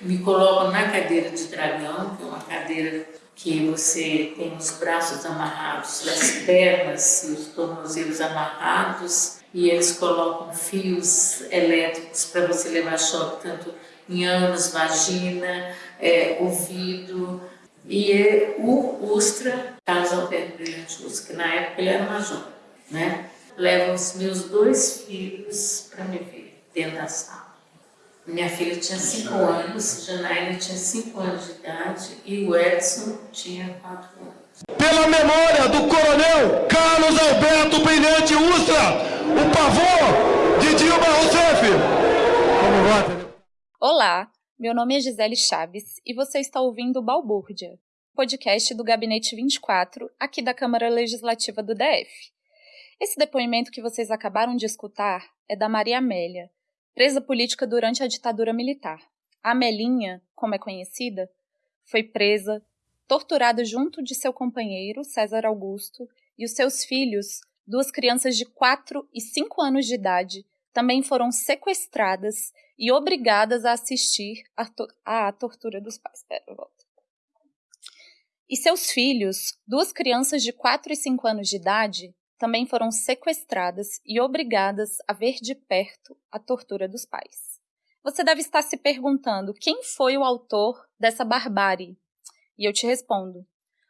Me coloco na cadeira de dragão, que é uma cadeira que você tem os braços amarrados, as pernas e os tornozelos amarrados, e eles colocam fios elétricos para você levar choque tanto em ânus, vagina, é, ouvido. E é o Ustra, Carlos Alberto Brilhante Ustra, que na época ele era major, né? Levam os meus dois filhos para me ver dentro da sala. Minha filha tinha 5 anos, Janaína tinha 5 anos de idade e o Edson tinha 4 anos. Pela memória do coronel Carlos Alberto Brilhante Ustra, o pavor de Dilma Rousseff. Olá, meu nome é Gisele Chaves e você está ouvindo Balbúrdia, podcast do Gabinete 24, aqui da Câmara Legislativa do DF. Esse depoimento que vocês acabaram de escutar é da Maria Amélia, presa política durante a ditadura militar. A Melinha, como é conhecida, foi presa, torturada junto de seu companheiro, César Augusto, e os seus filhos, duas crianças de 4 e 5 anos de idade, também foram sequestradas e obrigadas a assistir à tortura dos pais. Pera, volta. E seus filhos, duas crianças de 4 e 5 anos de idade, também foram sequestradas e obrigadas a ver de perto a tortura dos pais. Você deve estar se perguntando quem foi o autor dessa barbárie. E eu te respondo: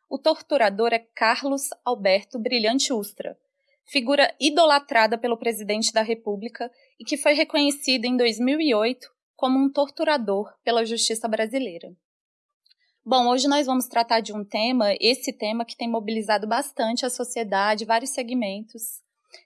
o torturador é Carlos Alberto Brilhante Ustra, figura idolatrada pelo presidente da República e que foi reconhecido em 2008 como um torturador pela justiça brasileira. Bom, hoje nós vamos tratar de um tema, esse tema que tem mobilizado bastante a sociedade, vários segmentos,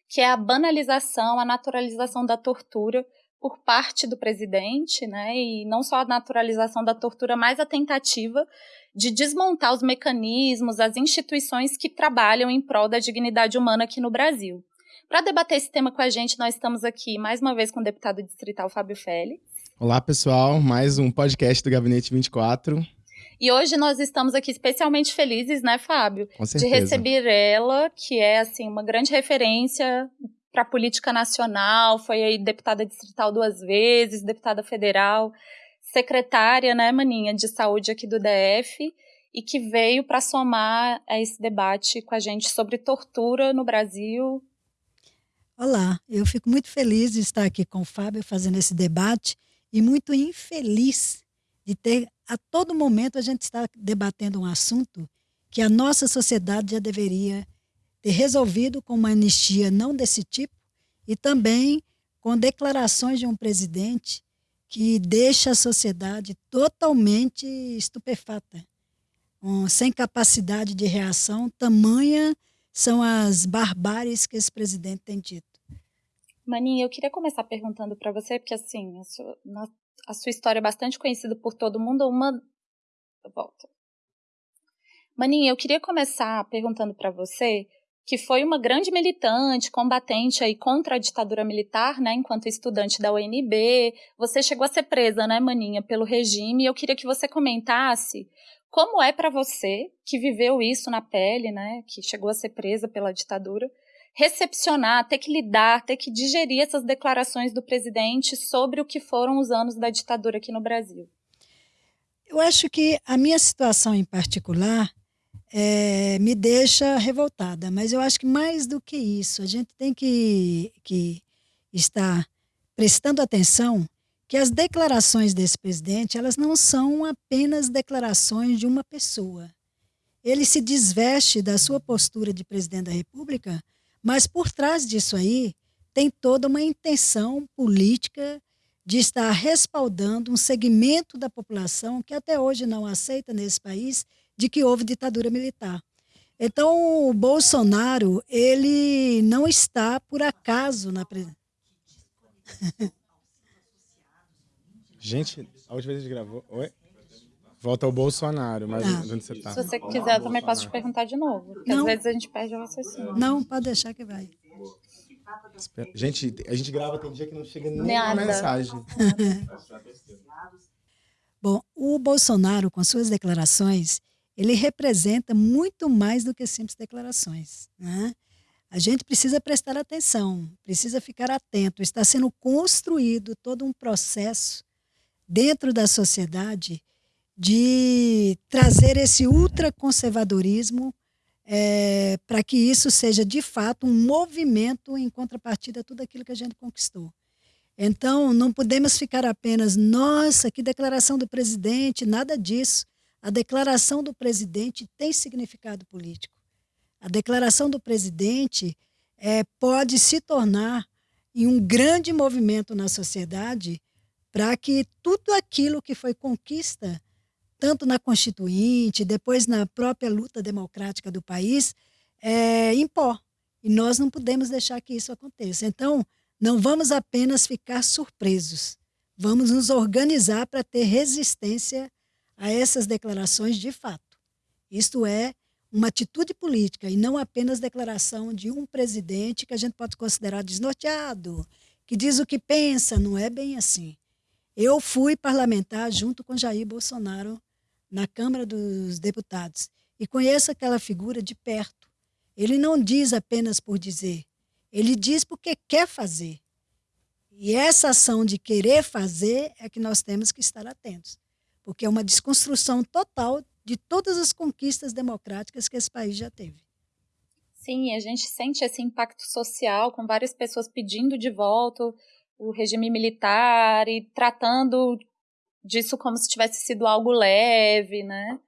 que é a banalização, a naturalização da tortura por parte do presidente, né? E não só a naturalização da tortura, mas a tentativa de desmontar os mecanismos, as instituições que trabalham em prol da dignidade humana aqui no Brasil. Para debater esse tema com a gente, nós estamos aqui mais uma vez com o deputado distrital Fábio Félix. Olá, pessoal, mais um podcast do Gabinete 24. E hoje nós estamos aqui especialmente felizes, né, Fábio? Com certeza. De receber ela, que é, assim, uma grande referência para a política nacional, foi aí deputada distrital duas vezes, deputada federal, secretária, né, Maninha, de saúde aqui do DF, e que veio para somar a esse debate com a gente sobre tortura no Brasil. Olá, eu fico muito feliz de estar aqui com o Fábio fazendo esse debate e muito infeliz de ter a todo momento a gente está debatendo um assunto que a nossa sociedade já deveria ter resolvido com uma anistia não desse tipo e também com declarações de um presidente que deixa a sociedade totalmente estupefata, um, sem capacidade de reação, tamanha são as barbáries que esse presidente tem dito. Maninha, eu queria começar perguntando para você, porque assim, na a sua história é bastante conhecida por todo mundo, uma. Volta. Maninha, eu queria começar perguntando para você que foi uma grande militante, combatente aí contra a ditadura militar, né, enquanto estudante da UNB. Você chegou a ser presa, né, Maninha, pelo regime. Eu queria que você comentasse como é para você que viveu isso na pele, né, que chegou a ser presa pela ditadura, recepcionar, ter que lidar, ter que digerir essas declarações do presidente sobre o que foram os anos da ditadura aqui no Brasil? Eu acho que a minha situação em particular é, me deixa revoltada, mas eu acho que mais do que isso, a gente tem que, que estar prestando atenção que as declarações desse presidente elas não são apenas declarações de uma pessoa. Ele se desveste da sua postura de presidente da República mas por trás disso aí tem toda uma intenção política de estar respaldando um segmento da população que até hoje não aceita nesse país de que houve ditadura militar. Então, o Bolsonaro, ele não está por acaso na. Gente, a última vez que gravou. Oi? Volta ao Bolsonaro, mas ah. onde você está? Se você quiser, eu também posso te perguntar de novo. Porque não. às vezes a gente perde o raciocínio. Não, pode deixar que vai. Gente, a gente grava, tem dia que não chega nem a mensagem. Bom, o Bolsonaro, com suas declarações, ele representa muito mais do que simples declarações. Né? A gente precisa prestar atenção, precisa ficar atento. Está sendo construído todo um processo dentro da sociedade de trazer esse ultraconservadorismo é, para que isso seja de fato um movimento em contrapartida a tudo aquilo que a gente conquistou. Então, não podemos ficar apenas, nossa, que declaração do presidente, nada disso. A declaração do presidente tem significado político. A declaração do presidente é, pode se tornar em um grande movimento na sociedade para que tudo aquilo que foi conquista, tanto na Constituinte, depois na própria luta democrática do país, é, impor. E nós não podemos deixar que isso aconteça. Então, não vamos apenas ficar surpresos, vamos nos organizar para ter resistência a essas declarações de fato. Isto é uma atitude política e não apenas declaração de um presidente que a gente pode considerar desnorteado, que diz o que pensa, não é bem assim. Eu fui parlamentar junto com Jair Bolsonaro na Câmara dos Deputados e conheço aquela figura de perto. Ele não diz apenas por dizer, ele diz porque quer fazer. E essa ação de querer fazer é que nós temos que estar atentos, porque é uma desconstrução total de todas as conquistas democráticas que esse país já teve. Sim, a gente sente esse impacto social com várias pessoas pedindo de volta o regime militar e tratando disso como se tivesse sido algo leve, né?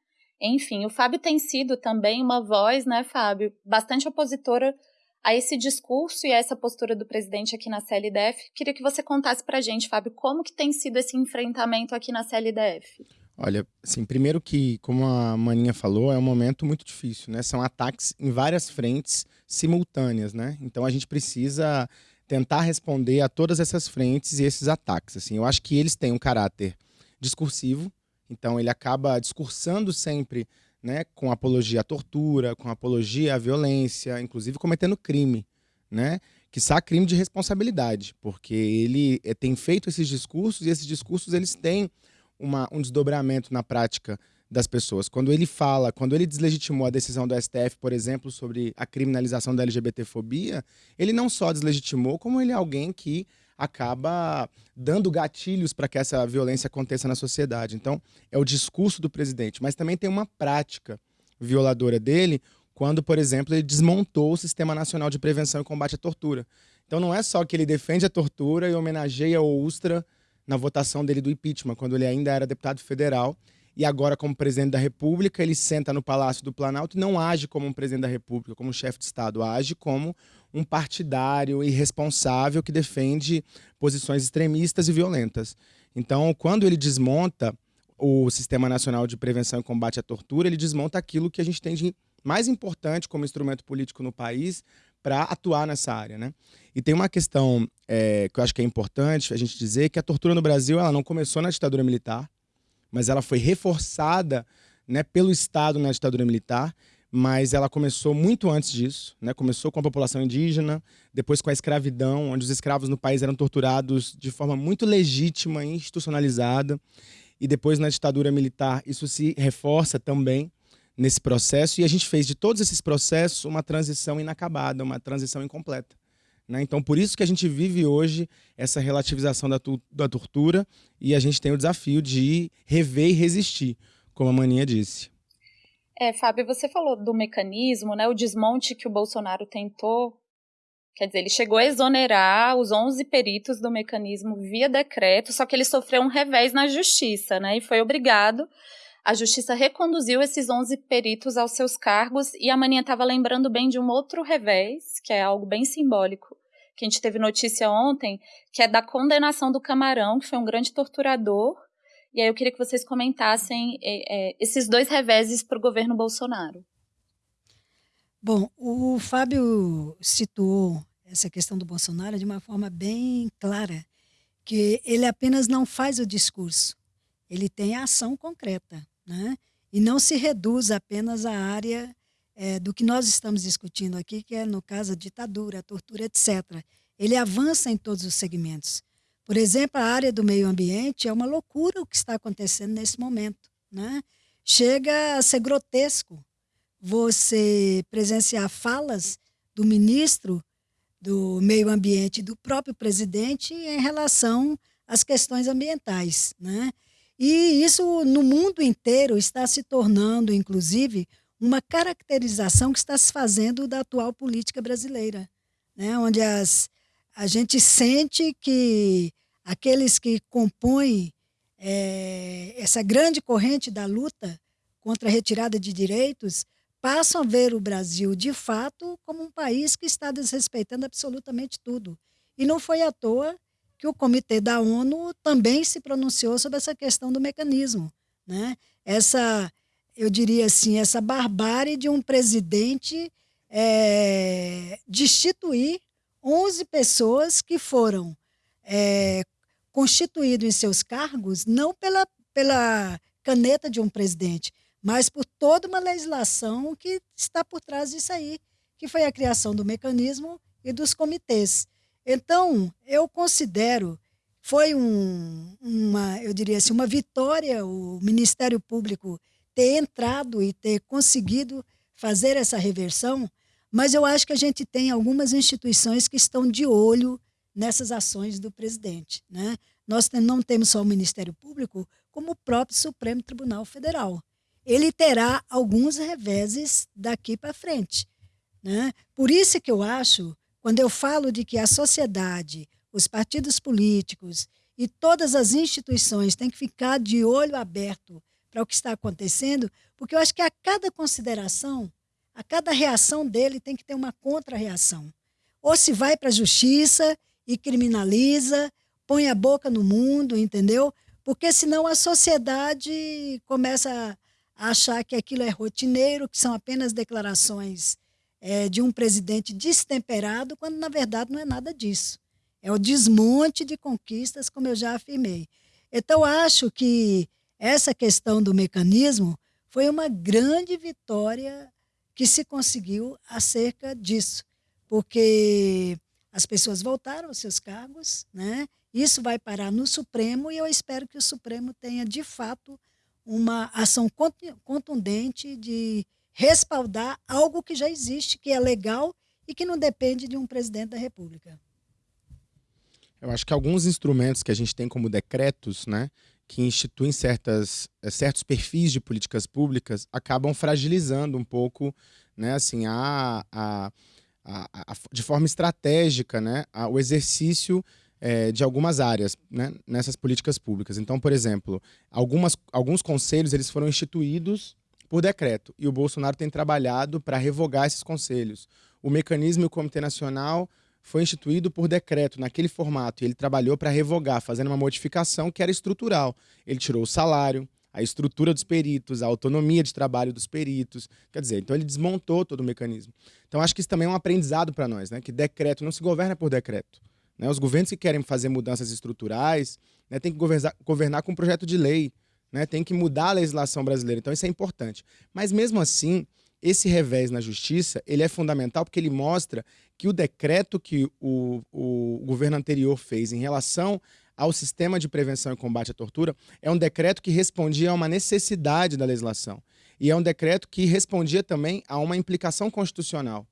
Enfim, o Fábio tem sido também uma voz, né, Fábio, bastante opositora a esse discurso e a essa postura do presidente aqui na CLDF. Queria que você contasse para a gente, Fábio, como que tem sido esse enfrentamento aqui na CLDF. Olha, assim, primeiro que, como a Maninha falou, é um momento muito difícil, né? São ataques em várias frentes simultâneas, né? Então a gente precisa tentar responder a todas essas frentes e esses ataques. Assim, eu acho que eles têm um caráter discursivo, então ele acaba discursando sempre né, com apologia à tortura, com apologia à violência, inclusive cometendo crime, né? Que crime de responsabilidade, porque ele é, tem feito esses discursos e esses discursos eles têm uma, um desdobramento na prática das pessoas. Quando ele fala, quando ele deslegitimou a decisão do STF, por exemplo, sobre a criminalização da LGBTfobia, ele não só deslegitimou, como ele é alguém que acaba dando gatilhos para que essa violência aconteça na sociedade. Então, é o discurso do presidente, mas também tem uma prática violadora dele quando, por exemplo, ele desmontou o Sistema Nacional de Prevenção e Combate à Tortura. Então, não é só que ele defende a tortura e homenageia o Ustra na votação dele do impeachment, quando ele ainda era deputado federal, e agora, como presidente da República, ele senta no Palácio do Planalto e não age como um presidente da República, como chefe de Estado, age como um partidário irresponsável que defende posições extremistas e violentas. Então, quando ele desmonta o Sistema Nacional de Prevenção e Combate à Tortura, ele desmonta aquilo que a gente tem de mais importante como instrumento político no país para atuar nessa área. Né? E tem uma questão é, que eu acho que é importante a gente dizer, que a tortura no Brasil ela não começou na ditadura militar, mas ela foi reforçada né, pelo Estado na ditadura militar, mas ela começou muito antes disso, né? Começou com a população indígena, depois com a escravidão, onde os escravos no país eram torturados de forma muito legítima e institucionalizada, e depois na ditadura militar isso se reforça também nesse processo, e a gente fez de todos esses processos uma transição inacabada, uma transição incompleta. Né? Então, por isso que a gente vive hoje essa relativização da, da tortura e a gente tem o desafio de rever e resistir, como a Maninha disse. É, Fábio, você falou do mecanismo, né? O desmonte que o Bolsonaro tentou. Quer dizer, ele chegou a exonerar os 11 peritos do mecanismo via decreto, só que ele sofreu um revés na justiça, né? E foi obrigado. A justiça reconduziu esses 11 peritos aos seus cargos e a Maninha estava lembrando bem de um outro revés, que é algo bem simbólico, que a gente teve notícia ontem, que é da condenação do Camarão, que foi um grande torturador e aí eu queria que vocês comentassem é, é, esses dois reveses para o governo Bolsonaro. Bom, o Fábio situou essa questão do Bolsonaro de uma forma bem clara, que ele apenas não faz o discurso, ele tem a ação concreta, né? E não se reduz apenas à área é, do que nós estamos discutindo aqui, que é, no caso, a ditadura, a tortura, etc. Ele avança em todos os segmentos. Por exemplo, a área do meio ambiente é uma loucura o que está acontecendo nesse momento. Né? Chega a ser grotesco você presenciar falas do ministro do meio ambiente do próprio presidente em relação as questões ambientais. Né? E isso, no mundo inteiro, está se tornando, inclusive, uma caracterização que está se fazendo da atual política brasileira, né? onde as, a gente sente que aqueles que compõem é, essa grande corrente da luta contra a retirada de direitos passam a ver o Brasil, de fato, como um país que está desrespeitando absolutamente tudo. E não foi à toa que o Comitê da ONU também se pronunciou sobre essa questão do mecanismo. Né? Essa, eu diria assim, essa barbárie de um presidente é, destituir 11 pessoas que foram é, constituídas em seus cargos não pela, pela caneta de um presidente, mas por toda uma legislação que está por trás disso aí, que foi a criação do mecanismo e dos comitês. Então, eu considero foi um, uma, eu diria assim, uma vitória o Ministério Público ter entrado e ter conseguido fazer essa reversão, mas eu acho que a gente tem algumas instituições que estão de olho nessas ações do presidente. Né? Nós não temos só o Ministério Público, como o próprio Supremo Tribunal Federal ele terá alguns reveses daqui para frente. Né? Por isso que eu acho, quando eu falo de que a sociedade, os partidos políticos e todas as instituições têm que ficar de olho aberto para o que está acontecendo, porque eu acho que a cada consideração, a cada reação dele tem que ter uma contra-reação. Ou se vai para a justiça e criminaliza, põe a boca no mundo, entendeu? Porque senão a sociedade começa achar que aquilo é rotineiro, que são apenas declarações é, de um presidente destemperado, quando na verdade não é nada disso. É o desmonte de conquistas, como eu já afirmei. Então, acho que essa questão do mecanismo foi uma grande vitória que se conseguiu acerca disso, porque as pessoas voltaram aos seus cargos, né? Isso vai parar no Supremo e eu espero que o Supremo tenha de fato uma ação contundente de respaldar algo que já existe, que é legal e que não depende de um presidente da República. Eu acho que alguns instrumentos que a gente tem como decretos, né, que instituem certas, eh, certos perfis de políticas públicas, acabam fragilizando um pouco, né, assim, a, a, a, a de forma estratégica, né, o exercício é, de algumas áreas né, nessas políticas públicas. Então, por exemplo, algumas, alguns conselhos eles foram instituídos por decreto e o Bolsonaro tem trabalhado para revogar esses conselhos. O mecanismo e o Comitê Nacional foi instituído por decreto naquele formato e ele trabalhou para revogar, fazendo uma modificação que era estrutural. Ele tirou o salário, a estrutura dos peritos, a autonomia de trabalho dos peritos. Quer dizer, então ele desmontou todo o mecanismo. Então acho que isso também é um aprendizado para nós, né? Que decreto não se governa por decreto. Né? Os governos que querem fazer mudanças estruturais né, têm que governar, governar com um projeto de lei, né? tem que mudar a legislação brasileira. Então isso é importante. Mas mesmo assim, esse revés na justiça ele é fundamental porque ele mostra que o decreto que o, o governo anterior fez em relação ao sistema de prevenção e combate à tortura é um decreto que respondia a uma necessidade da legislação. E é um decreto que respondia também a uma implicação constitucional.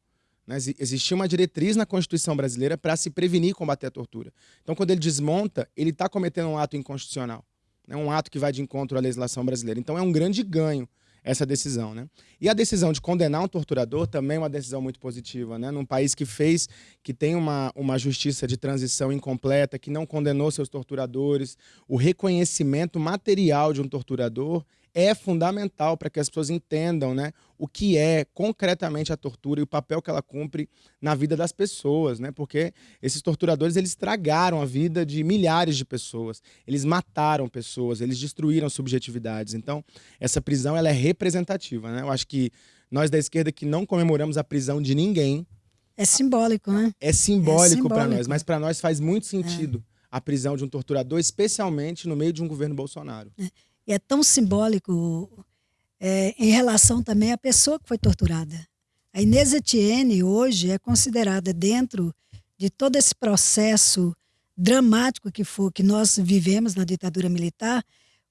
Né? Existia uma diretriz na Constituição brasileira para se prevenir e combater a tortura. Então, quando ele desmonta, ele está cometendo um ato inconstitucional. Né? Um ato que vai de encontro à legislação brasileira. Então, é um grande ganho essa decisão. Né? E a decisão de condenar um torturador também é uma decisão muito positiva. Né? Num país que fez, que tem uma, uma justiça de transição incompleta, que não condenou seus torturadores, o reconhecimento material de um torturador é fundamental para que as pessoas entendam né, o que é concretamente a tortura e o papel que ela cumpre na vida das pessoas, né? Porque esses torturadores eles estragaram a vida de milhares de pessoas, eles mataram pessoas, eles destruíram subjetividades. Então, essa prisão ela é representativa, né? Eu acho que nós da esquerda que não comemoramos a prisão de ninguém, é simbólico, né? É simbólico, é simbólico. para nós, mas para nós faz muito sentido é. a prisão de um torturador, especialmente no meio de um governo Bolsonaro. E é tão simbólico é, em relação também à pessoa que foi torturada. A Inês Etienne hoje é considerada dentro de todo esse processo dramático que foi que nós vivemos na ditadura militar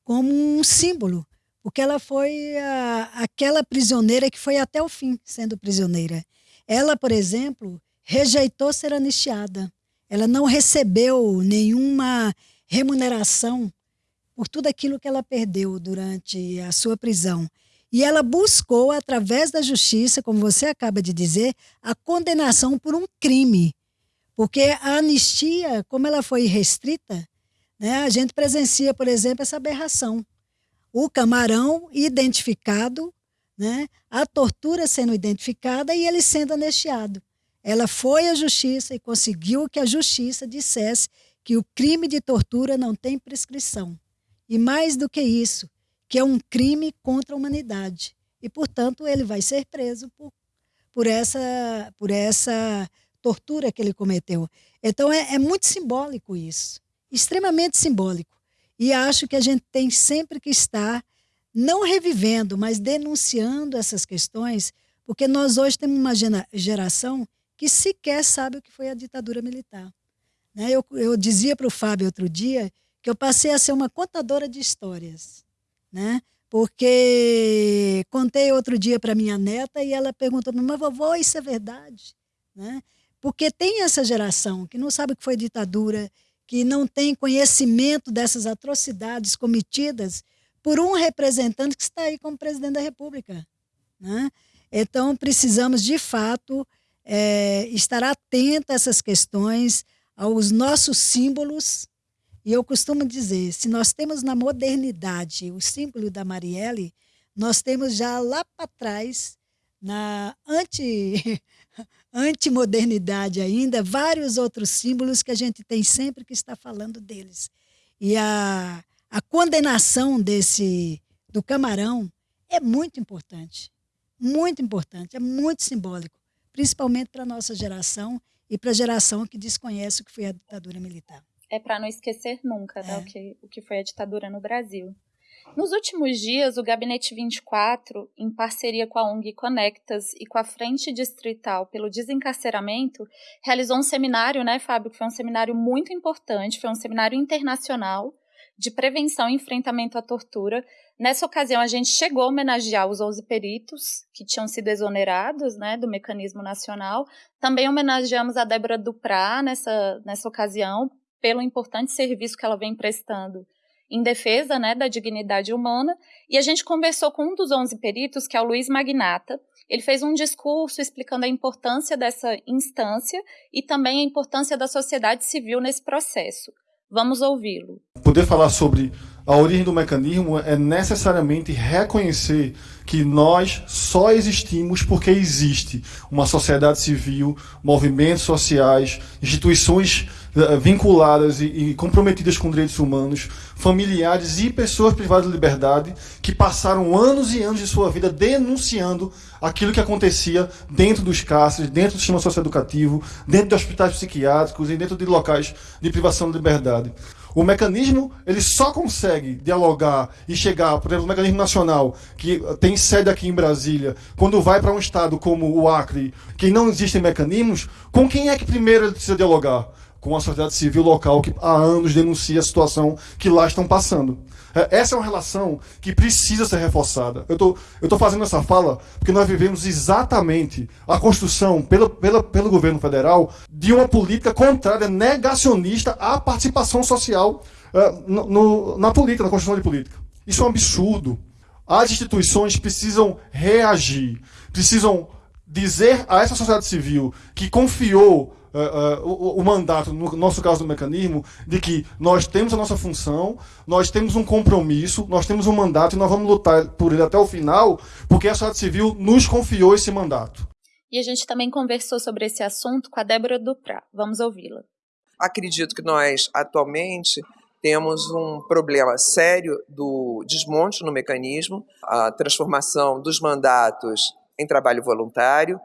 como um símbolo, porque ela foi a, aquela prisioneira que foi até o fim sendo prisioneira. Ela, por exemplo, rejeitou ser anistiada. Ela não recebeu nenhuma remuneração por tudo aquilo que ela perdeu durante a sua prisão. E ela buscou, através da justiça, como você acaba de dizer, a condenação por um crime. Porque a anistia, como ela foi restrita, né, a gente presencia, por exemplo, essa aberração. O camarão identificado, né, a tortura sendo identificada e ele sendo anistiado. Ela foi à justiça e conseguiu que a justiça dissesse que o crime de tortura não tem prescrição. E mais do que isso, que é um crime contra a humanidade. E, portanto, ele vai ser preso por, por, essa, por essa tortura que ele cometeu. Então, é, é muito simbólico isso extremamente simbólico. E acho que a gente tem sempre que estar, não revivendo, mas denunciando essas questões, porque nós hoje temos uma geração que sequer sabe o que foi a ditadura militar. Né? Eu, eu dizia para o Fábio outro dia que eu passei a ser uma contadora de histórias. Né? Porque contei outro dia para minha neta e ela perguntou para mim, mas vovó, isso é verdade? Né? Porque tem essa geração que não sabe o que foi ditadura, que não tem conhecimento dessas atrocidades cometidas por um representante que está aí como presidente da República. Né? Então, precisamos, de fato, é, estar atento a essas questões, aos nossos símbolos. E eu costumo dizer: se nós temos na modernidade o símbolo da Marielle, nós temos já lá para trás, na anti, antimodernidade ainda, vários outros símbolos que a gente tem sempre que está falando deles. E a, a condenação desse do camarão é muito importante, muito importante, é muito simbólico, principalmente para a nossa geração e para a geração que desconhece o que foi a ditadura militar. É para não esquecer nunca né, é. o, que, o que foi a ditadura no Brasil. Nos últimos dias, o Gabinete 24, em parceria com a ONG Conectas e com a Frente Distrital pelo Desencarceramento, realizou um seminário, né, Fábio, que foi um seminário muito importante, foi um seminário internacional de prevenção e enfrentamento à tortura. Nessa ocasião, a gente chegou a homenagear os 11 peritos que tinham sido exonerados né, do mecanismo nacional. Também homenageamos a Débora Duprá nessa, nessa ocasião, pelo importante serviço que ela vem prestando em defesa né, da dignidade humana, e a gente conversou com um dos 11 peritos, que é o Luiz Magnata. Ele fez um discurso explicando a importância dessa instância e também a importância da sociedade civil nesse processo. Vamos ouvi-lo. Poder falar sobre a origem do mecanismo é necessariamente reconhecer que nós só existimos porque existe uma sociedade civil, movimentos sociais, instituições vinculadas e, comprometidas com direitos humanos, familiares e pessoas privadas de liberdade que passaram anos e anos de sua vida denunciando aquilo que acontecia dentro dos cárceres, dentro do sistema socioeducativo, dentro de hospitais psiquiátricos e dentro de locais de privação de liberdade. O mecanismo ele só consegue dialogar e chegar, por exemplo, o mecanismo nacional, que tem sede aqui em Brasília, quando vai para um estado como o Acre, que não existem mecanismos, com quem é que primeiro ele precisa dialogar? Com a sociedade civil local que há anos denuncia a situação que lá estão passando. É, essa é uma relação que precisa ser reforçada. Eu tô, estou fazendo essa fala porque nós vivemos exatamente a construção pelo, pela, pelo governo federal de uma política contrária, negacionista à participação social uh, no, na política, na construção de política. Isso é um absurdo. As instituições precisam reagir, precisam dizer a essa sociedade civil que confiou uh, uh, o, o, mandato, no nosso caso do mecanismo, de que nós temos a nossa função, nós temos um compromisso, nós temos um mandato e nós vamos lutar por ele até o final, porque a sociedade civil nos confiou esse mandato. E a gente também conversou sobre esse assunto com a Débora Duprá. Vamos ouvi-la. Acredito que nós, atualmente, temos um problema sério do desmonte no mecanismo, a transformação dos mandatos em trabalho voluntário.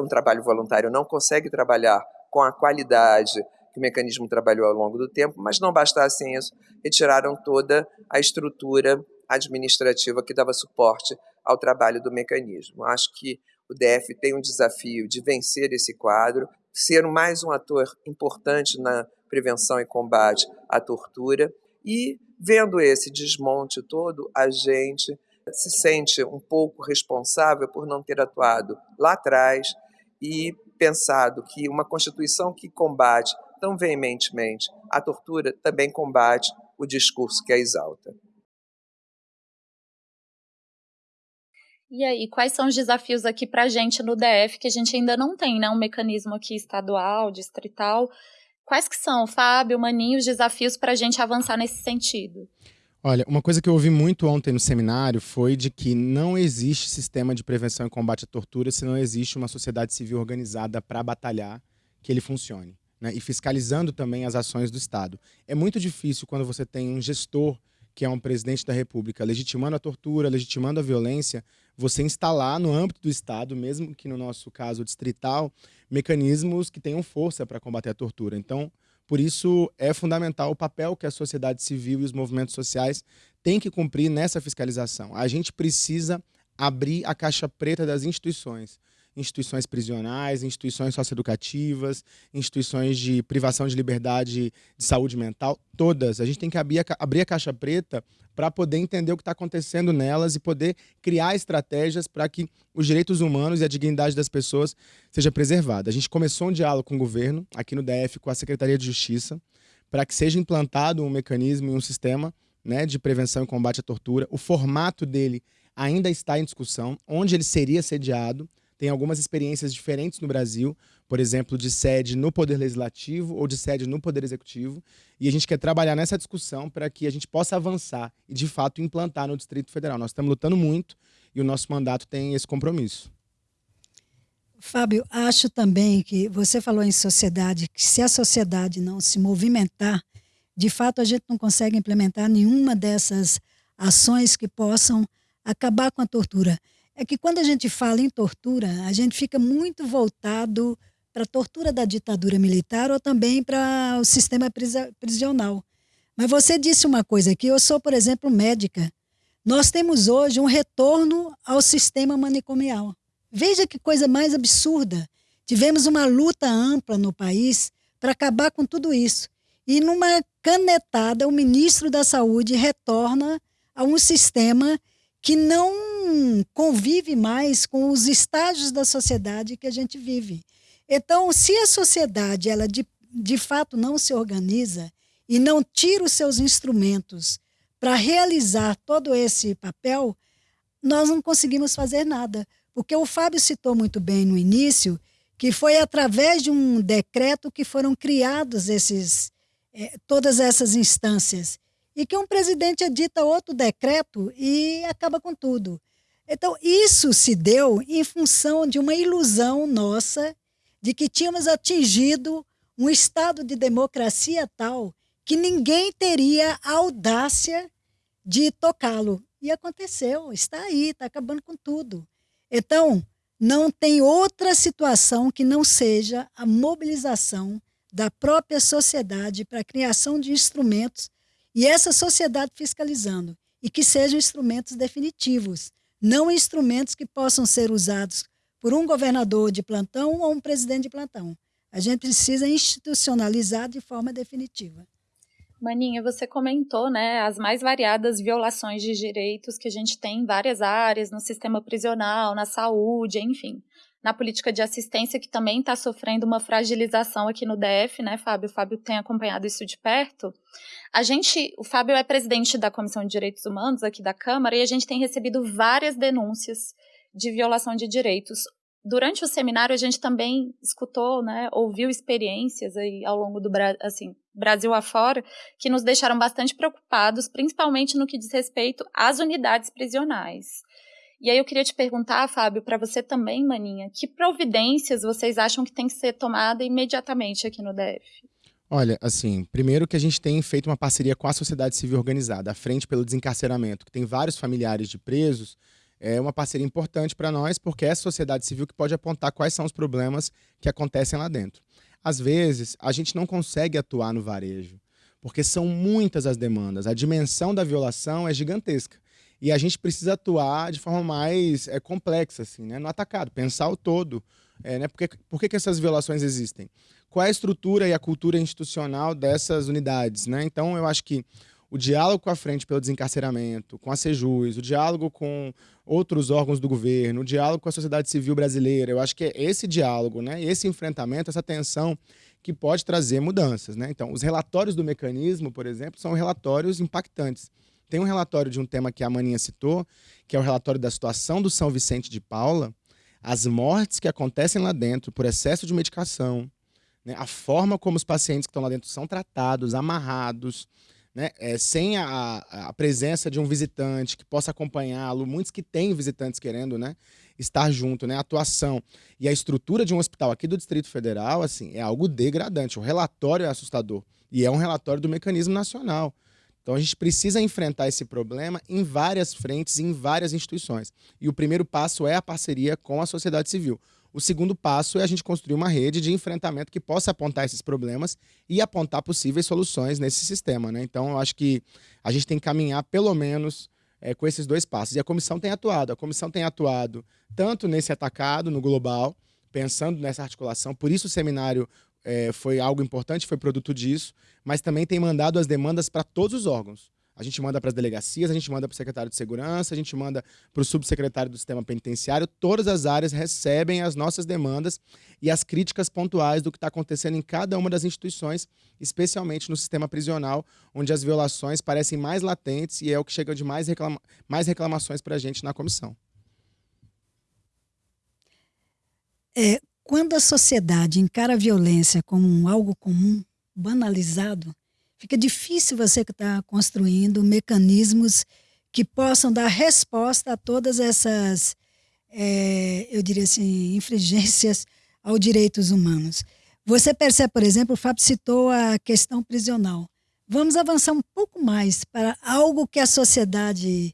Um trabalho voluntário não consegue trabalhar com a qualidade que o mecanismo trabalhou ao longo do tempo, mas não bastasse isso, retiraram toda a estrutura administrativa que dava suporte ao trabalho do mecanismo. Acho que o DF tem um desafio de vencer esse quadro, ser mais um ator importante na prevenção e combate à tortura e vendo esse desmonte todo, a gente se sente um pouco responsável por não ter atuado lá atrás e pensado que uma Constituição que combate tão veementemente a tortura também combate o discurso que a exalta. E aí, quais são os desafios aqui para a gente no DF, que a gente ainda não tem, né? Um mecanismo aqui estadual, distrital. Quais que são, Fábio, Maninho, os desafios para a gente avançar nesse sentido? Olha, uma coisa que eu ouvi muito ontem no seminário foi de que não existe sistema de prevenção e combate à tortura se não existe uma sociedade civil organizada para batalhar que ele funcione. Né? E fiscalizando também as ações do Estado. É muito difícil quando você tem um gestor que é um presidente da República, legitimando a tortura, legitimando a violência, você instalar no âmbito do Estado, mesmo que no nosso caso distrital, mecanismos que tenham força para combater a tortura. Então, por isso é fundamental o papel que a sociedade civil e os movimentos sociais têm que cumprir nessa fiscalização. A gente precisa abrir a caixa preta das instituições instituições prisionais, instituições socioeducativas, instituições de privação de liberdade de saúde mental, todas. A gente tem que abrir a, caixa preta para poder entender o que está acontecendo nelas e poder criar estratégias para que os direitos humanos e a dignidade das pessoas seja preservada. A gente começou um diálogo com o governo, aqui no DF, com a Secretaria de Justiça, para que seja implantado um mecanismo e um sistema né, de prevenção e combate à tortura. O formato dele ainda está em discussão, onde ele seria sediado tem algumas experiências diferentes no Brasil, por exemplo, de sede no Poder Legislativo ou de sede no Poder Executivo, e a gente quer trabalhar nessa discussão para que a gente possa avançar e, de fato, implantar no Distrito Federal. Nós estamos lutando muito e o nosso mandato tem esse compromisso. Fábio, acho também que você falou em sociedade, que se a sociedade não se movimentar, de fato a gente não consegue implementar nenhuma dessas ações que possam acabar com a tortura é que quando a gente fala em tortura, a gente fica muito voltado para a tortura da ditadura militar ou também para o sistema prisional. Mas você disse uma coisa aqui, eu sou, por exemplo, médica. Nós temos hoje um retorno ao sistema manicomial. Veja que coisa mais absurda. Tivemos uma luta ampla no país para acabar com tudo isso. E numa canetada, o ministro da Saúde retorna a um sistema que não convive mais com os estágios da sociedade que a gente vive. Então, se a sociedade ela de, de fato não se organiza e não tira os seus instrumentos para realizar todo esse papel, nós não conseguimos fazer nada. Porque o Fábio citou muito bem no início que foi através de um decreto que foram criados esses, eh, todas essas instâncias e que um presidente edita outro decreto e acaba com tudo. Então, isso se deu em função de uma ilusão nossa de que tínhamos atingido um estado de democracia tal que ninguém teria a audácia de tocá-lo. E aconteceu, está aí, está acabando com tudo. Então, não tem outra situação que não seja a mobilização da própria sociedade para a criação de instrumentos e essa sociedade fiscalizando, e que sejam instrumentos definitivos, não instrumentos que possam ser usados por um governador de plantão ou um presidente de plantão. A gente precisa institucionalizar de forma definitiva. Maninha, você comentou, né, as mais variadas violações de direitos que a gente tem em várias áreas, no sistema prisional, na saúde, enfim na política de assistência, que também está sofrendo uma fragilização aqui no DF, né, Fábio? O Fábio tem acompanhado isso de perto. A gente, o Fábio é presidente da Comissão de Direitos Humanos aqui da Câmara e a gente tem recebido várias denúncias de violação de direitos. Durante o seminário a gente também escutou, né, ouviu experiências aí ao longo do assim, Brasil afora que nos deixaram bastante preocupados, principalmente no que diz respeito às unidades prisionais. E aí eu queria te perguntar, Fábio, para você também, Maninha, que providências vocês acham que tem que ser tomada imediatamente aqui no DF? Olha, assim, primeiro que a gente tem feito uma parceria com a sociedade civil organizada, a Frente pelo Desencarceramento, que tem vários familiares de presos, é uma parceria importante para nós, porque é a sociedade civil que pode apontar quais são os problemas que acontecem lá dentro. Às vezes, a gente não consegue atuar no varejo, porque são muitas as demandas, a dimensão da violação é gigantesca. E a gente precisa atuar de forma mais é, complexa, assim, né? no atacado, pensar o todo. É, né? Porque, por que, que essas violações existem? Qual é a estrutura e a cultura institucional dessas unidades? Né? Então, eu acho que o diálogo com a Frente pelo Desencarceramento, com a Sejus, o diálogo com outros órgãos do governo, o diálogo com a sociedade civil brasileira, eu acho que é esse diálogo, né? esse enfrentamento, essa tensão que pode trazer mudanças. Né? Então, os relatórios do mecanismo, por exemplo, são relatórios impactantes. Tem um relatório de um tema que a Maninha citou, que é o relatório da situação do São Vicente de Paula, as mortes que acontecem lá dentro por excesso de medicação, né? a forma como os pacientes que estão lá dentro são tratados, amarrados, né? É, sem a, a, presença de um visitante que possa acompanhá-lo, muitos que têm visitantes querendo né, estar junto, né? a atuação e a estrutura de um hospital aqui do Distrito Federal assim, é algo degradante. O relatório é assustador e é um relatório do mecanismo nacional. Então a gente precisa enfrentar esse problema em várias frentes, em várias instituições. E o primeiro passo é a parceria com a sociedade civil. O segundo passo é a gente construir uma rede de enfrentamento que possa apontar esses problemas e apontar possíveis soluções nesse sistema. Né? Então, eu acho que a gente tem que caminhar pelo menos é, com esses dois passos. E a comissão tem atuado. A comissão tem atuado tanto nesse atacado, no global, pensando nessa articulação. Por isso o seminário é, foi algo importante, foi produto disso, mas também tem mandado as demandas para todos os órgãos. A gente manda para as delegacias, a gente manda para o secretário de segurança, a gente manda para o subsecretário do sistema penitenciário. Todas as áreas recebem as nossas demandas e as críticas pontuais do que está acontecendo em cada uma das instituições, especialmente no sistema prisional, onde as violações parecem mais latentes e é o que chega de mais, reclama mais reclamações para a gente na comissão. É, quando a sociedade encara a violência como algo comum, banalizado, fica difícil você estar tá construindo mecanismos que possam dar resposta a todas essas, é, eu diria assim, infringências aos direitos humanos. Você percebe, por exemplo, o Fábio citou a questão prisional. Vamos avançar um pouco mais para algo que a sociedade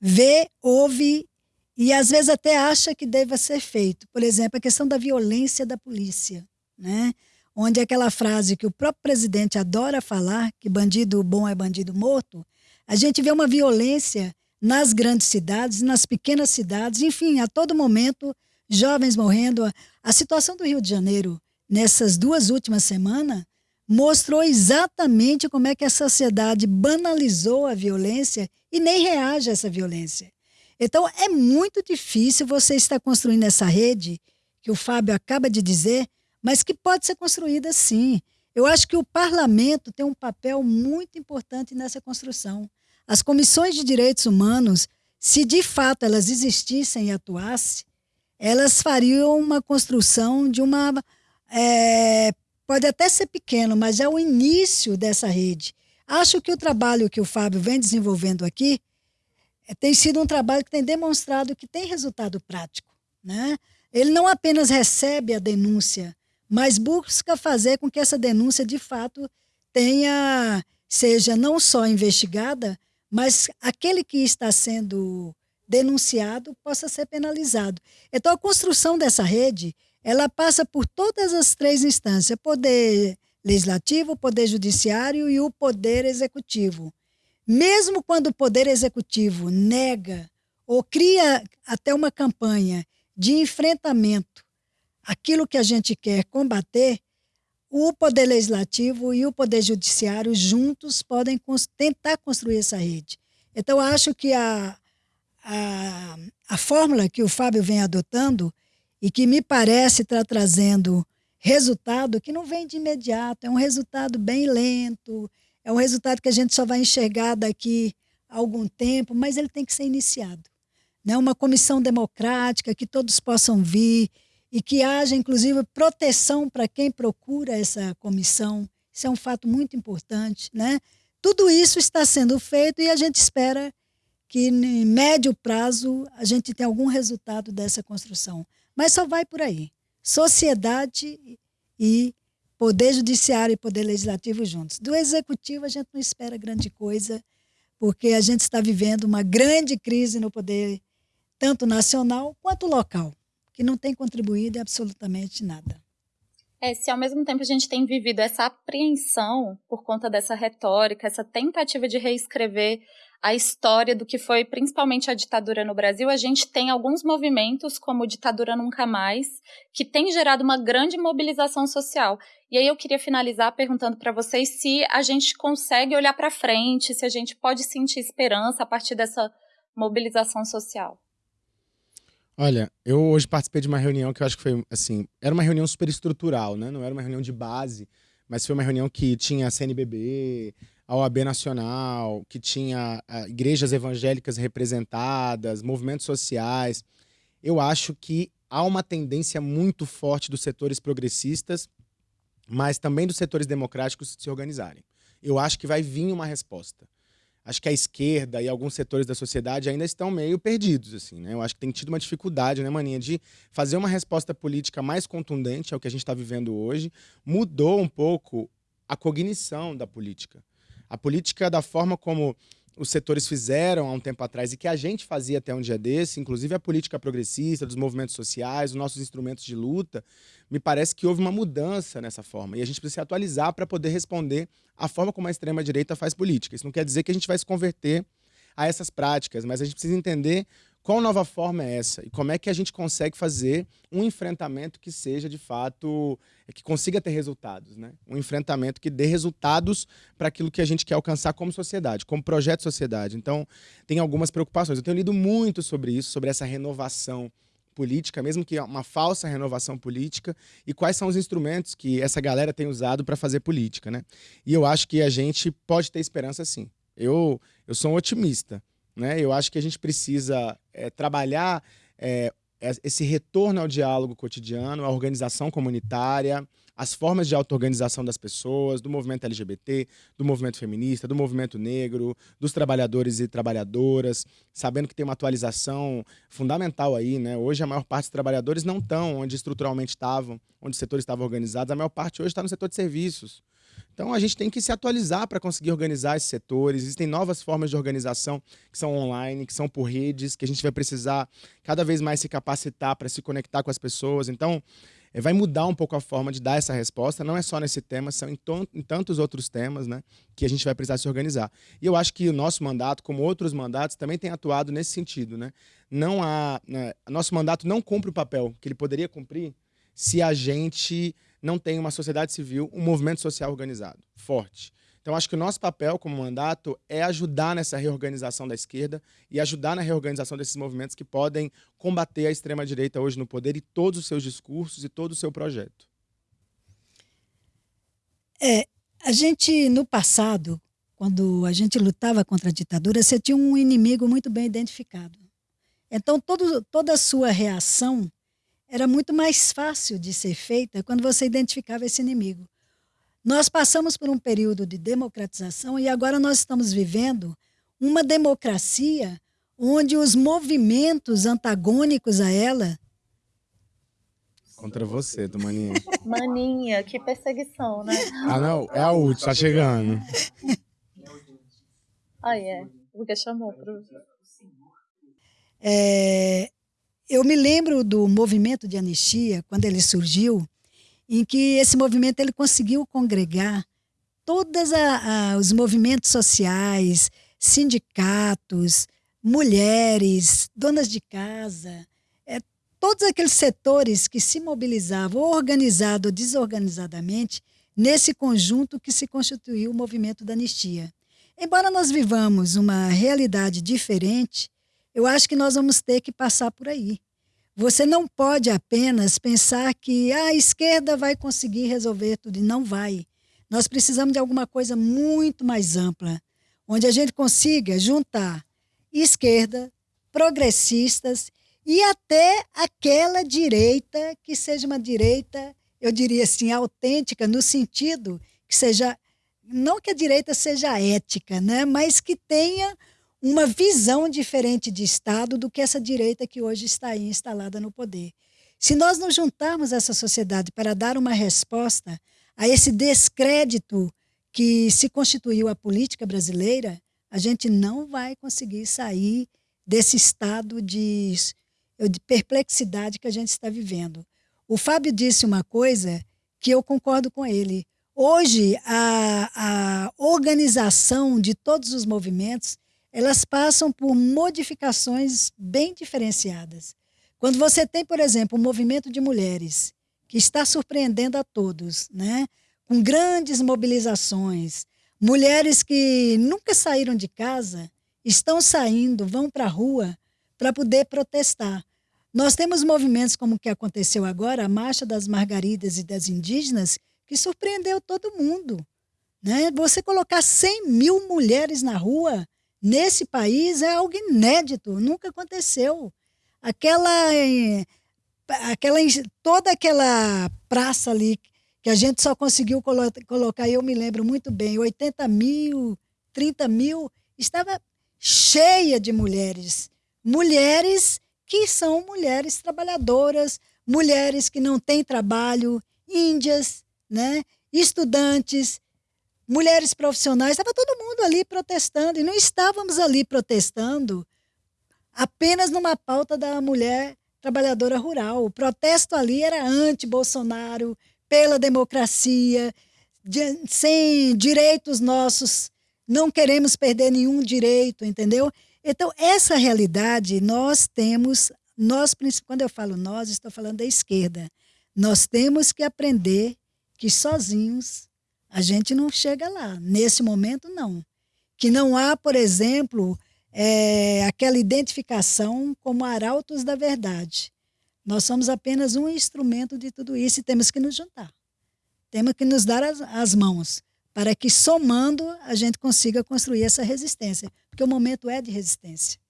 vê, ouve e às vezes até acha que deva ser feito. Por exemplo, a questão da violência da polícia. Né? onde aquela frase que o próprio presidente adora falar, que bandido bom é bandido morto, a gente vê uma violência nas grandes cidades, nas pequenas cidades, enfim, a todo momento, jovens morrendo. A situação do Rio de Janeiro nessas duas últimas semanas mostrou exatamente como é que a sociedade banalizou a violência e nem reage a essa violência. Então, é muito difícil você estar construindo essa rede, que o Fábio acaba de dizer, mas que pode ser construída sim. Eu acho que o parlamento tem um papel muito importante nessa construção. As comissões de direitos humanos, se de fato elas existissem e atuassem, elas fariam uma construção de uma. É, pode até ser pequeno, mas é o início dessa rede. Acho que o trabalho que o Fábio vem desenvolvendo aqui tem sido um trabalho que tem demonstrado que tem resultado prático. Né? Ele não apenas recebe a denúncia mas busca fazer com que essa denúncia de fato tenha seja não só investigada, mas aquele que está sendo denunciado possa ser penalizado. Então a construção dessa rede, ela passa por todas as três instâncias: poder legislativo, poder judiciário e o poder executivo. Mesmo quando o poder executivo nega ou cria até uma campanha de enfrentamento aquilo que a gente quer combater, o Poder Legislativo e o Poder Judiciário juntos podem tentar construir essa rede. Então, acho que a, a, a fórmula que o Fábio vem adotando e que me parece estar trazendo resultado que não vem de imediato, é um resultado bem lento, é um resultado que a gente só vai enxergar daqui a algum tempo, mas ele tem que ser iniciado. Né? Uma comissão democrática que todos possam vir, e que haja, inclusive, proteção para quem procura essa comissão. Isso é um fato muito importante. Né? Tudo isso está sendo feito e a gente espera que, em médio prazo, a gente tenha algum resultado dessa construção. Mas só vai por aí. Sociedade e Poder Judiciário e Poder Legislativo juntos. Do Executivo, a gente não espera grande coisa, porque a gente está vivendo uma grande crise no poder, tanto nacional quanto local que não tem contribuído absolutamente nada. É, se ao mesmo tempo a gente tem vivido essa apreensão por conta dessa retórica, essa tentativa de reescrever a história do que foi principalmente a ditadura no Brasil, a gente tem alguns movimentos, como Ditadura Nunca Mais, que tem gerado uma grande mobilização social. E aí eu queria finalizar perguntando para vocês se a gente consegue olhar para frente, se a gente pode sentir esperança a partir dessa mobilização social. Olha, eu hoje participei de uma reunião que eu acho que foi, assim, era uma reunião super estrutural, né? Não era uma reunião de base, mas foi uma reunião que tinha a CNBB, a OAB Nacional, que tinha uh, igrejas evangélicas representadas, movimentos sociais. Eu acho que há uma tendência muito forte dos setores progressistas, mas também dos setores democráticos se organizarem. Eu acho que vai vir uma resposta acho que a esquerda e alguns setores da sociedade ainda estão meio perdidos, assim, né? Eu acho que tem tido uma dificuldade, né, Maninha, de fazer uma resposta política mais contundente ao que a gente está vivendo hoje. Mudou um pouco a cognição da política. A política, da forma como os setores fizeram há um tempo atrás e que a gente fazia até um dia desse, inclusive a política progressista, dos movimentos sociais, os nossos instrumentos de luta, me parece que houve uma mudança nessa forma. E a gente precisa se atualizar para poder responder à forma como a extrema-direita faz política. Isso não quer dizer que a gente vai se converter a essas práticas, mas a gente precisa entender qual nova forma é essa e como é que a gente consegue fazer um enfrentamento que seja de fato, que consiga ter resultados, né? Um enfrentamento que dê resultados para aquilo que a gente quer alcançar como sociedade, como projeto de sociedade. Então, tem algumas preocupações. Eu tenho lido muito sobre isso, sobre essa renovação política, mesmo que uma falsa renovação política, e quais são os instrumentos que essa galera tem usado para fazer política, né? E eu acho que a gente pode ter esperança sim. Eu, eu sou um otimista. Né? Eu acho que a gente precisa é, trabalhar é, esse retorno ao diálogo cotidiano, à organização comunitária, as formas de auto-organização das pessoas, do movimento LGBT, do movimento feminista, do movimento negro, dos trabalhadores e trabalhadoras, sabendo que tem uma atualização fundamental aí, né? Hoje a maior parte dos trabalhadores não estão onde estruturalmente estavam, onde os setores estavam organizados, a maior parte hoje está no setor de serviços. Então a gente tem que se atualizar para conseguir organizar esses setores. Existem novas formas de organização que são online, que são por redes, que a gente vai precisar cada vez mais se capacitar para se conectar com as pessoas. Então é, vai mudar um pouco a forma de dar essa resposta. Não é só nesse tema, são em, em tantos outros temas né, que a gente vai precisar se organizar. E eu acho que o nosso mandato, como outros mandatos, também tem atuado nesse sentido. Né? Não há, né, nosso mandato não cumpre o papel que ele poderia cumprir se a gente não tem uma sociedade civil, um movimento social organizado, forte. Então, acho que o nosso papel como mandato é ajudar nessa reorganização da esquerda e ajudar na reorganização desses movimentos que podem combater a extrema-direita hoje no poder e todos os seus discursos e todo o seu projeto. É, a gente, no passado, quando a gente lutava contra a ditadura, você tinha um inimigo muito bem identificado. Então, todo, toda a sua reação era muito mais fácil de ser feita quando você identificava esse inimigo. Nós passamos por um período de democratização e agora nós estamos vivendo uma democracia onde os movimentos antagônicos a ela. Contra você, do Maninha. Maninha, que perseguição, né? Ah, não, é a última, tá chegando. Ah, é. Porque chamou pro. É, eu me lembro do movimento de anistia, quando ele surgiu, em que esse movimento ele conseguiu congregar todos os movimentos sociais, sindicatos, mulheres, donas de casa, é, todos aqueles setores que se mobilizavam, organizado ou desorganizadamente, nesse conjunto que se constituiu o movimento da anistia. Embora nós vivamos uma realidade diferente, eu acho que nós vamos ter que passar por aí. Você não pode apenas pensar que a esquerda vai conseguir resolver tudo, e não vai. Nós precisamos de alguma coisa muito mais ampla, onde a gente consiga juntar esquerda, progressistas e até aquela direita que seja uma direita, eu diria assim, autêntica, no sentido que seja, não que a direita seja ética, né, mas que tenha uma visão diferente de Estado do que essa direita que hoje está aí instalada no poder. Se nós não juntarmos essa sociedade para dar uma resposta a esse descrédito que se constituiu a política brasileira, a gente não vai conseguir sair desse estado de, de perplexidade que a gente está vivendo. O Fábio disse uma coisa que eu concordo com ele. Hoje, a, a organização de todos os movimentos elas passam por modificações bem diferenciadas. Quando você tem, por exemplo, um movimento de mulheres que está surpreendendo a todos, né? com grandes mobilizações, mulheres que nunca saíram de casa estão saindo, vão para a rua para poder protestar. Nós temos movimentos como o que aconteceu agora, a Marcha das Margaridas e das Indígenas, que surpreendeu todo mundo. Né? Você colocar 100 mil mulheres na rua nesse país é algo inédito, nunca aconteceu. Aquela, aquela, toda aquela praça ali que a gente só conseguiu colo colocar, eu me lembro muito bem, 80 mil, 30 mil, estava cheia de mulheres. Mulheres que são mulheres trabalhadoras, mulheres que não têm trabalho, índias, né? estudantes, mulheres profissionais, estava todo mundo ali protestando, e não estávamos ali protestando apenas numa pauta da mulher trabalhadora rural. O protesto ali era anti-Bolsonaro, pela democracia, de, sem direitos nossos, não queremos perder nenhum direito, entendeu? Então, essa realidade nós temos, nós, quando eu falo nós, estou falando da esquerda, nós temos que aprender que sozinhos a gente não chega lá. Nesse momento, não. Que não há, por exemplo, é, aquela identificação como arautos da verdade. Nós somos apenas um instrumento de tudo isso e temos que nos juntar. Temos que nos dar as, as mãos para que, somando, a gente consiga construir essa resistência. Porque o momento é de resistência.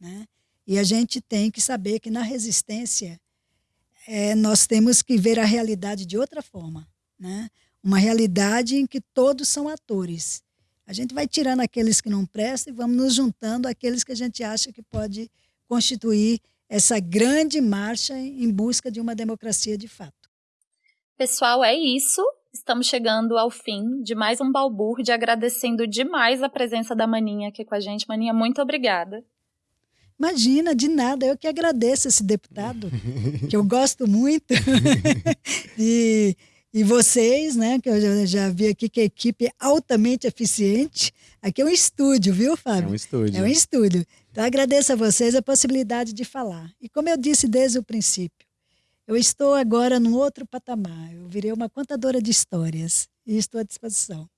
Né? E a gente tem que saber que na resistência é, nós temos que ver a realidade de outra forma. Né? Uma realidade em que todos são atores. A gente vai tirando aqueles que não prestam e vamos nos juntando àqueles que a gente acha que pode constituir essa grande marcha em busca de uma democracia de fato. Pessoal, é isso. Estamos chegando ao fim de mais um balbúrdia, agradecendo demais a presença da Maninha aqui com a gente. Maninha, muito obrigada. Imagina, de nada. Eu que agradeço esse deputado, que eu gosto muito. e, e vocês, né, que eu já, já, vi aqui que a equipe é altamente eficiente. Aqui é um estúdio, viu, Fábio? É um estúdio. É um estúdio. Então, agradeço a vocês a possibilidade de falar. E como eu disse desde o princípio, eu estou agora num outro patamar. Eu virei uma contadora de histórias e estou à disposição.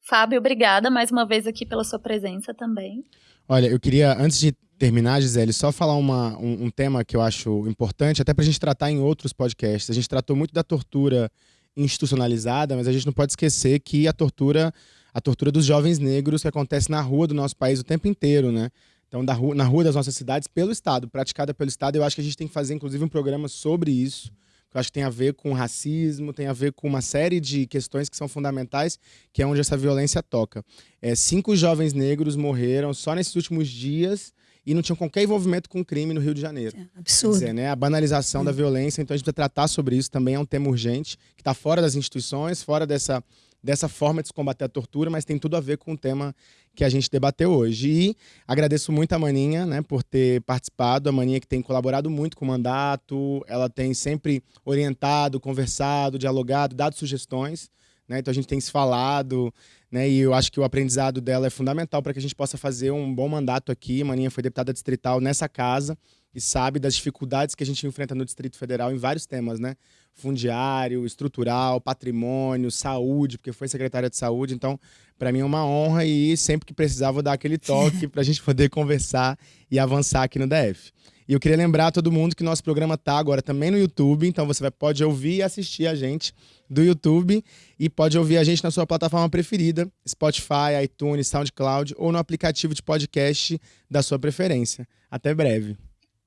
Fábio, obrigada mais uma vez aqui pela sua presença também. Olha, eu queria, antes de terminar, Gisele, só falar uma, um, um tema que eu acho importante, até para a gente tratar em outros podcasts. A gente tratou muito da tortura institucionalizada, mas a gente não pode esquecer que a tortura, a tortura dos jovens negros que acontece na rua do nosso país o tempo inteiro, né? Então, rua, na rua das nossas cidades, pelo Estado, praticada pelo Estado. Eu acho que a gente tem que fazer, inclusive, um programa sobre isso, eu acho que tem a ver com racismo, tem a ver com uma série de questões que são fundamentais, que é onde essa violência toca. É, cinco jovens negros morreram só nesses últimos dias e não tinham qualquer envolvimento com crime no Rio de Janeiro. É absurdo. Quer dizer, né, a banalização é. da violência, então a gente precisa tratar sobre isso, também é um tema urgente, que está fora das instituições, fora dessa dessa forma de se combater a tortura, mas tem tudo a ver com o tema que a gente debateu hoje. E agradeço muito a Maninha, né, por ter participado, a Maninha que tem colaborado muito com o mandato, ela tem sempre orientado, conversado, dialogado, dado sugestões, né, então a gente tem se falado, né, e eu acho que o aprendizado dela é fundamental para que a gente possa fazer um bom mandato aqui. Maninha foi deputada distrital nessa casa, e sabe das dificuldades que a gente enfrenta no Distrito Federal em vários temas, né? Fundiário, estrutural, patrimônio, saúde, porque foi secretária de saúde. Então, para mim é uma honra e sempre que precisar vou dar aquele toque para a gente poder conversar e avançar aqui no DF. E eu queria lembrar a todo mundo que nosso programa tá agora também no YouTube, então você vai, pode ouvir e assistir a gente do YouTube e pode ouvir a gente na sua plataforma preferida, Spotify, iTunes, SoundCloud ou no aplicativo de podcast da sua preferência. Até breve.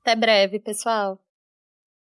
Até breve, pessoal.